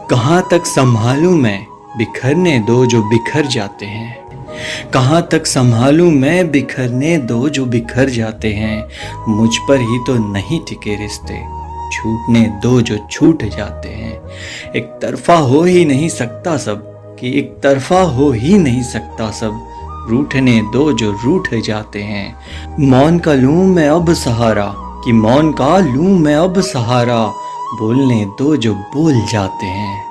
कहाँ तक संभालूं मैं बिखरने दो जो बिखर जाते हैं? कहाँ तक संभालूं मैं बिखरने दो जो बिखर जाते हैं? मुझ पर ही तो नहीं टिके रिश्ते, छूटने दो जो छूट जाते हैं। एक तरफा हो ही नहीं सकता सब, कि एक तरफा हो ही नहीं सकता सब, रूठने दो जो रूठ जाते हैं। मौन का लूँ मैं अब सहारा, कि मौन का लूँ मैं अब सहारा बोलने दो जो बोल जाते हैं।